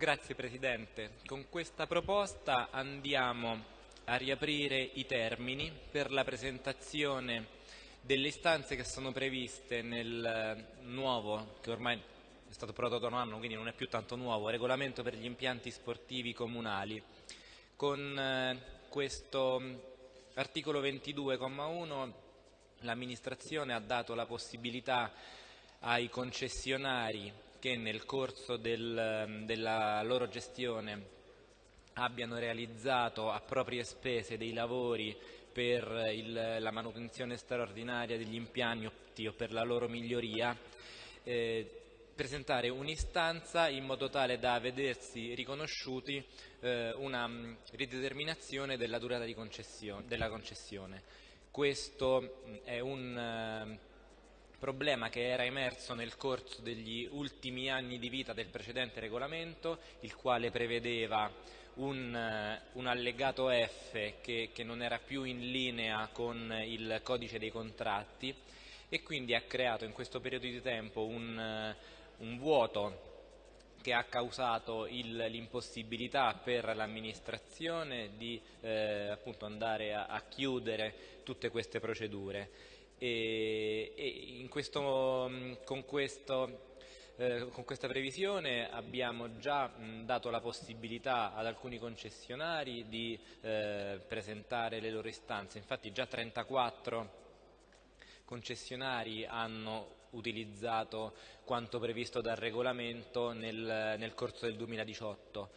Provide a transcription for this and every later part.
Grazie Presidente. Con questa proposta andiamo a riaprire i termini per la presentazione delle istanze che sono previste nel nuovo, che ormai è stato prodotto da un anno, quindi non è più tanto nuovo, regolamento per gli impianti sportivi comunali. Con eh, questo articolo 22,1 l'amministrazione ha dato la possibilità ai concessionari che nel corso del, della loro gestione abbiano realizzato a proprie spese dei lavori per il, la manutenzione straordinaria degli impianti o per la loro miglioria, eh, presentare un'istanza in modo tale da vedersi riconosciuti eh, una mh, rideterminazione della durata concessione, della concessione. Questo è un eh, problema che era emerso nel corso degli ultimi anni di vita del precedente regolamento, il quale prevedeva un, eh, un allegato F che, che, non era più in linea con il codice dei contratti e quindi ha creato in questo periodo di tempo un, eh, un vuoto che ha causato l'impossibilità per l'amministrazione di eh, andare a, a, chiudere tutte queste procedure. E, e questo, mm, con, questo, eh, con, questa previsione abbiamo già mh, dato la possibilità ad alcuni concessionari di eh, presentare le loro istanze, infatti già 34 concessionari hanno utilizzato quanto previsto dal regolamento nel, nel corso del 2018.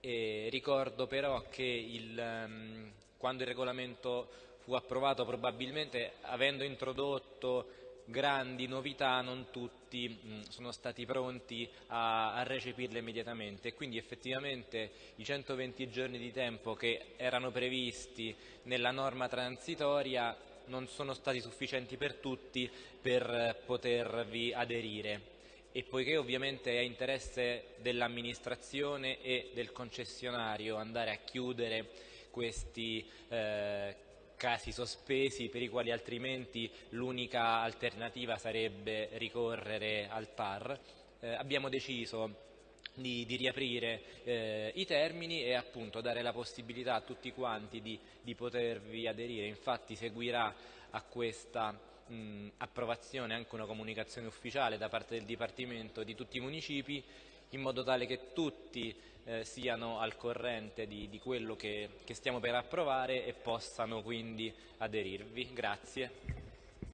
E ricordo però che il, um, quando il regolamento fu approvato probabilmente avendo introdotto grandi novità non tutti mh, sono stati pronti a, a, recepirle immediatamente. E quindi effettivamente i 120 giorni di tempo che erano previsti nella norma transitoria non sono stati sufficienti per tutti per potervi aderire. E poiché ovviamente è interesse dell'amministrazione e del concessionario andare a chiudere questi eh, casi sospesi per i quali altrimenti l'unica alternativa sarebbe ricorrere al TAR, eh, abbiamo deciso di, di riaprire eh, i termini e appunto dare la possibilità a tutti quanti di, di potervi aderire. Infatti seguirà a questa mh, approvazione anche una comunicazione ufficiale da parte del Dipartimento di tutti i municipi in modo tale che tutti eh, siano al corrente di, di quello che, che stiamo per approvare e possano quindi aderirvi. Grazie.